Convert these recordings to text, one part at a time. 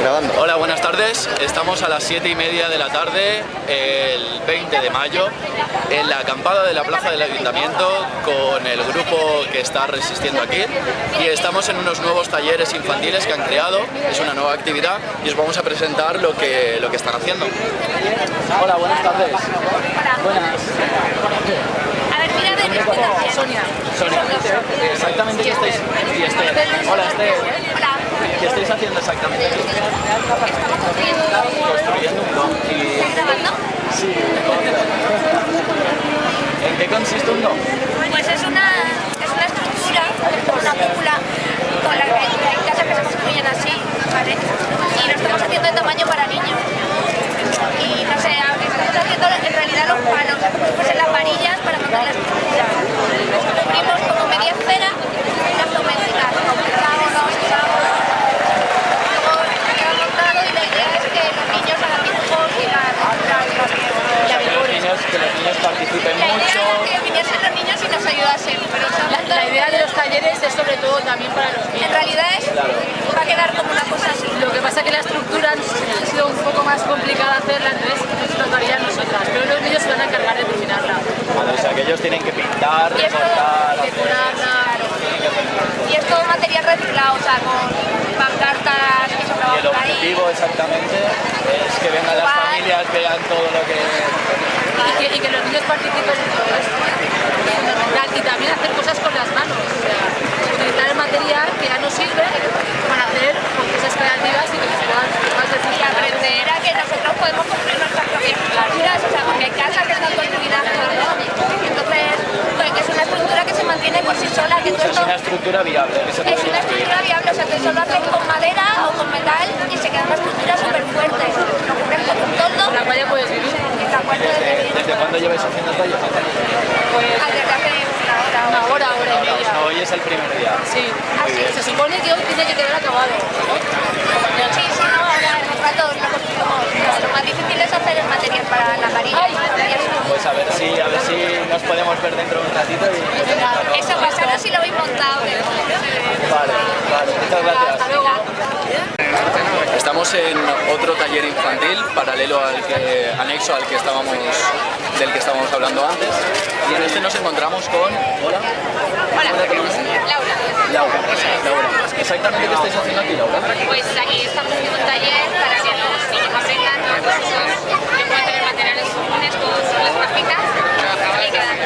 Grabando. Hola, buenas tardes. Estamos a las 7 y media de la tarde, el 20 de mayo, en la acampada de la plaza del Ayuntamiento con el grupo que está resistiendo aquí y estamos en unos nuevos talleres infantiles que han creado, es una nueva actividad y os vamos a presentar lo que, lo que están haciendo. Hola, buenas tardes. Buenas. A ver, mira de mi Sonia. Sonia. Exactamente y Esther. Hola, Esther. Hola. ¿Qué estáis haciendo exactamente? Estamos. Construyendo un dom. Y... ¿Estás grabando? Sí. ¿En qué consiste un dom? Pues es una, es una estructura, una cúpula con la que hay casas que se construyen así, ¿vale? Y lo estamos haciendo de tamaño para niños. Y no sé, estamos haciendo en realidad los palos, pues en las varillas para montar la estructura. Cubrimos como media esfera las domésticas, completamos, vamos echamos. Luego se queda montado y la idea es que los niños hagan dibujos y la la- O sea, que los niños, que los niños participen La mucho. idea es que viniesen los niños y nos ayudasen, pero son- La, la idea de los talleres es sobre todo también para los en niños. realidad es, va a quedar como una cosa así. Lo que pasa es que la estructura ha sido un poco más complicada hacerla, entonces nos tocaría a nosotras, pero los niños se van a encargar de terminarla, Vale, o sea, que ellos tienen que pintar, Y decorarla. Y es todo material reciclado, o sea, con pancartas que Y sobraban el ahí. objetivo exactamente es que vengan las familias, vean todo lo que... Y que, y que los niños participen en todo esto. Y también hacer cosas con las manos, o sea, utilizar el material que ya nos sirve para hacer cosas creativas y que nos puedan, puedan decir Y aprender a que nosotros podemos construir nuestras propias estructuras, o sea, porque hay casas que están construidas con Entonces, pues que es una estructura que se mantiene por sí sola, que O todo sea, es esto una estructura viable, que se puede es una construir. estructura viable, o sea, que solo hacen con madera o con metal y se queda una estructura súper fuerte. Lo cubren con un toldo la cual ya puedes vivir. y la cual puedes ¿Desde, vivir. desde cuándo lleváis haciendo talleres? Pues Ah, desde hace una hora. una hora, hora y media. No, hoy es el primer día. Sí, se supone que hoy tiene que quedar acabado. Sí, sí, no, ahora en un rato lo construimos. Lo más difícil es hacer el material para la varilla. Y eso. Pues a ver si, a ver si nos podemos ver dentro de un ratito y... Eso pasaros si lo habéis montado. Vale, vale, muchas gracias. Hasta luego. Estamos en otro taller infantil paralelo al que anexo al que estábamos del que estábamos hablando antes. Y en este nos encontramos con hola. Hola, Laura. Laura. Laura. Exactamente qué estáis haciendo aquí Laura Pues aquí estamos haciendo un taller para que los niños aprendan que pueden tener materiales comunes con las pajitas y quedan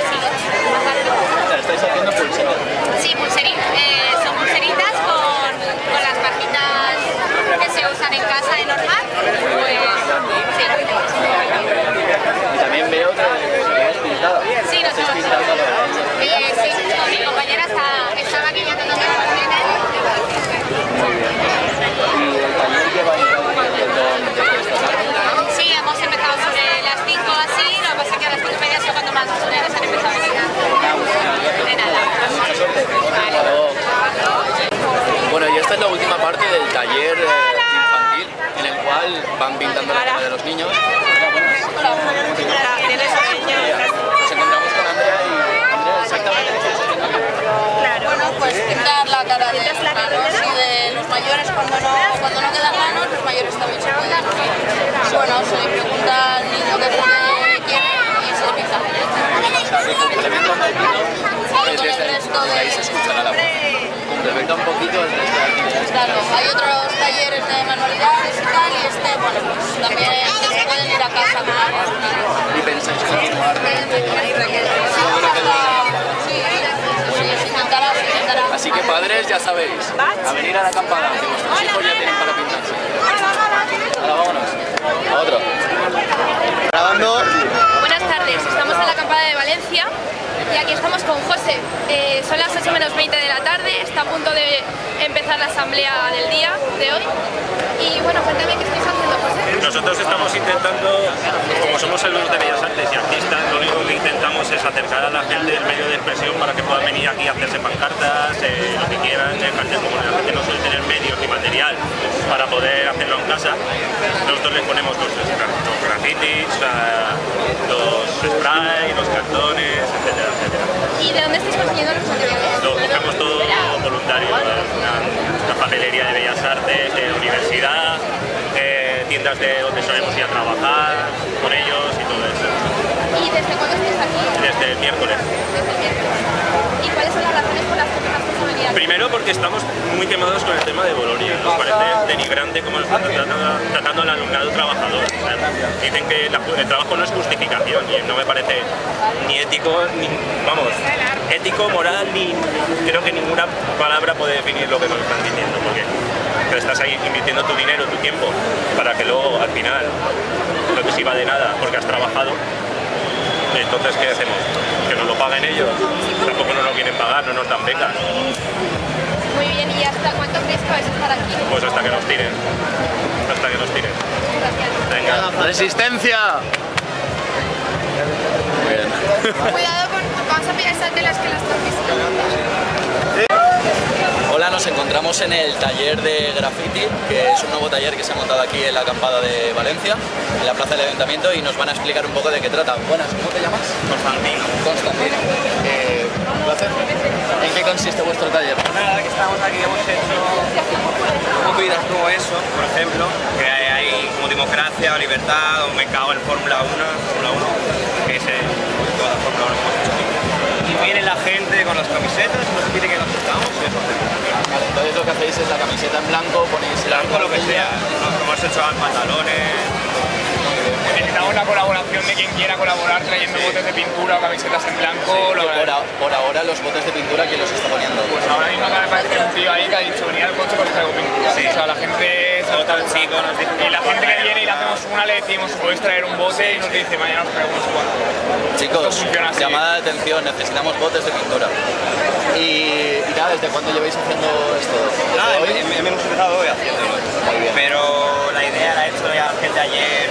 así. O sea, estáis haciendo pulseras Sí, pulseritas. Eh, son pulseritas con, con las pajitas que se usan en casa de normal. Pues sí. y también veo que que es pintada Sí, estáis nosotros. pintando lo Eh, sí, mi compañera está, está maquillando lo que va a tener. y el taller lleva desde esta tarde Sí, hemos empezado sobre las 5 así, lo que pasa es que a las 5 y media es cuando más los estudiantes han empezado a venir. De nada. mucha suerte Hasta luego. Bueno, y esta es la última parte del taller eh, infantil en el cual van pintando la cara de los niños. Nos encontramos con Andrea y Andrea, exactamente qué estáis haciendo aquí? Bueno, pues pintar la cara de los manos y de los mayores cuando no, cuando no quedan manos, los mayores también se pueden. Bueno, se le pregunta al niño puede quiere y se le pinta. O sea, que complementa un poquito el resto de... Ahí se escuchará la voz. Complementa un poquito el resto de actividades. Claro, hay otros talleres de manualidades y tal, y este, bueno, pues también se pueden ir a casa con algo. Y pensáis continuar. Sí, Así que padres, ya sabéis, a venir a la acampada, que vuestros hijos ya tienen para pintarse. Ahora vámonos. A otro. Grabando. Buenas tardes, estamos en la acampada de Valencia y aquí estamos con José. Eh, son las 8 menos 20 de la tarde, está a punto de empezar la asamblea del día de hoy. Y bueno, cuéntame qué. Nosotros estamos intentando, como somos alumnos de Bellas Artes y artistas, lo único que intentamos es acercar a la gente el medio de expresión para que puedan venir aquí a hacerse pancartas, eh, lo que quieran, eh, cartel, como la gente no suele tener medios ni material para poder hacerlo en casa. Nosotros les ponemos los, los grafitis, eh, los sprays, los cartones, etcétera, etcétera. ¿Y de dónde estáis consiguiendo los materiales? Lo buscamos todo voluntario, una, una papelería de Bellas Artes, de universidad, eh, tiendas de donde solemos ir a trabajar con ellos y todo eso, ¿Y desde cuándo estáis aquí? desde el miércoles. Desde el miércoles. ¿Y cuáles son las razones por las que tomas responsabilidad? Primero porque estamos muy quemados con el tema de Bolonia, nos parece denigrante cómo nos están tratando, tratando al alumnado trabajador. O sea, dicen que la- el trabajo no es justificación y no me parece ni ético, ni, vamos, ético, moral, ni creo que ninguna palabra puede definir lo que nos están diciendo, porque te estás ahí invirtiendo tu dinero, tu tiempo, para que luego al final no te sirva de nada porque has trabajado. Entonces, ¿qué hacemos? ¿Que nos lo paguen ellos? Tampoco nos lo quieren pagar, no nos dan becas. Muy bien, ¿y hasta cuánto crees que vais a estar aquí? Pues hasta que nos tiren. Hasta que nos tiren. Gracias. Venga. ¡Resistencia! Muy bien. Cuidado con, vamos a pillar esas telas que las torpes. Nos encontramos en el taller de graffiti, que es un nuevo taller que se ha montado aquí en la acampada de Valencia, en la plaza del Ayuntamiento, y nos van a explicar un poco de qué trata. Buenas, ¿cómo te llamas? Constantino. Constantino. Eh, un placer. ¿En qué consiste vuestro taller? Nada, que estamos aquí hemos hecho movidas como eso, por ejemplo, que hay, como democracia, libertad, o me cago en Fórmula 1, Fórmula 1, que es el, toda la Fórmula 1 que hemos hecho aquí. Y viene la gente con las camisetas, nos pide que nos pongamos y eso hacemos. Vale, entonces lo que hacéis es la camiseta en blanco, ponéis Blanco, lo que sea, nos hemos hecho pantalones, Necesitamos la colaboración de quien quiera colaborar trayendo botes de pintura o camisetas en blanco. lo- Por, a- por ahora los botes de pintura, ¿quién los está poniendo? Pues ahora mismo me parece que hay un tío ahí que ha dicho venir al coche porque traigo pintura. Sí. O sea, la gente... otro chico nos dice... Y la gente que viene y le hacemos una le decimos podéis traer un bote y nos dice mañana os traemos cuatro. Chicos, Esto funciona así. llamada de atención, necesitamos botes de pintura. Y, ¿desde cuándo lleváis haciendo esto? ¿Desde Nada, hoy? hem- hem- hemos empezado hoy haciéndolo. bien. Pero la idea la ha hecho ya gente ayer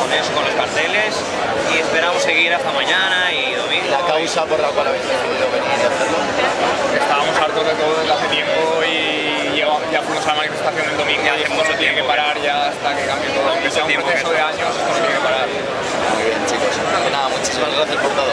con eso, con los carteles y esperamos seguir hasta mañana y domingo. La causa por la cual habéis decidido venir y hacerlo. Estábamos hartos de todo desde hace tiempo y lleva- ya fuimos a la manifestación del domingo Ya y esto mucho tiene que parar ya hasta que cambie todo. Aunque sea un proceso de años, esto no tiene que parar. Muy bien, chicos. Pues nada, muchísimas gracias por todo.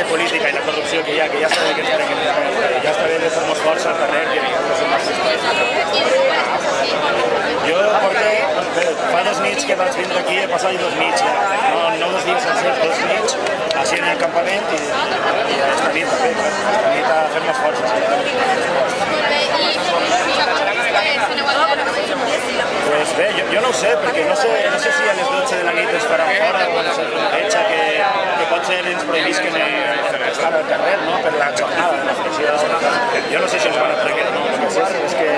classe política i la corrupció que hi ha, que ja està bé que, que, que ja està bé de fer-nos força al carrer que vinguem a ser jo porto, fa dos nits que vaig vindre aquí, he passat dos nits ja, no, no dos dies sencers, dos nits, així en el campament i, i esta nit també, esta nit a fer-nos forces. Molt bé. I quantes aneu a Pues bé, jo, jo no ho sé, perquè no sé, no sé si a les 12 de la nit es faran fora o sé, hecha que, que potser ens prohibisquen estar al carrer, no?, per la jornada de la flexió. Jo no sé si ens van a prohibir o no, el que sé és que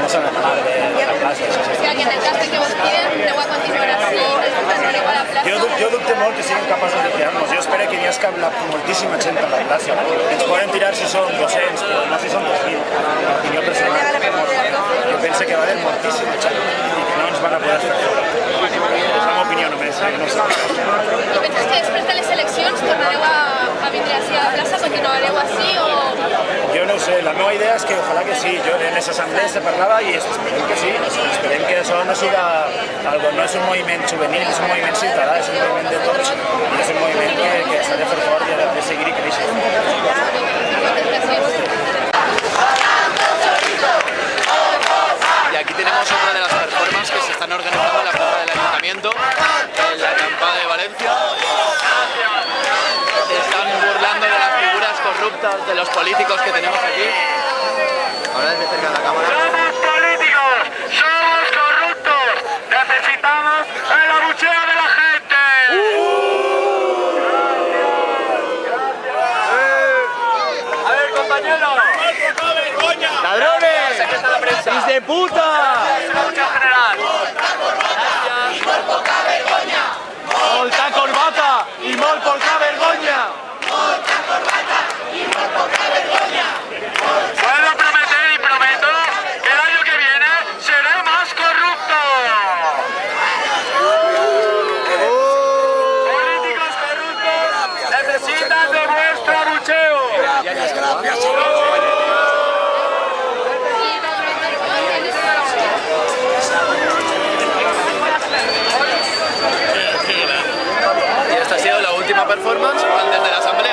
no s'han de parar de, la plaça. O sea, que en el cas que vos piden, que siguin capaços de tirar-nos. Jo espero que n'hi hagi la, moltíssima gent a la plaça. Ens poden tirar si són 200, però no si són 2.000. L'opinió personal penso que va haver moltíssima gent i que no ens van a poder fer. És la meva opinió només, eh? no sé. I penses que després de les eleccions tornareu a, a vindre així a la plaça, continuareu així o... Jo no ho sé, la meva idea és que ojalà que sí. Jo en les assemblees se parlava i esperem que sí. Esperem que això no siga algo, no és un moviment juvenil, és un moviment ciutadà, és un moviment de tots i és un moviment que, que de i ha de seguir i créixer. Y aquí tenemos otra de las performances que se están organizando en la plaza del Ayuntamiento, en la acampada de Valencia. Se están burlando de las figuras corruptas de los políticos que tenemos aquí. Ahora desde cerca de la cámara. políticos! ¡Somos corruptos! ¡Necesitamos el abucheo de la gente! A ver, compañero. ¡Ladrones! ¡Hijos de puta! general. Gracias. Y esta ha sido la última performance antes de la asamblea.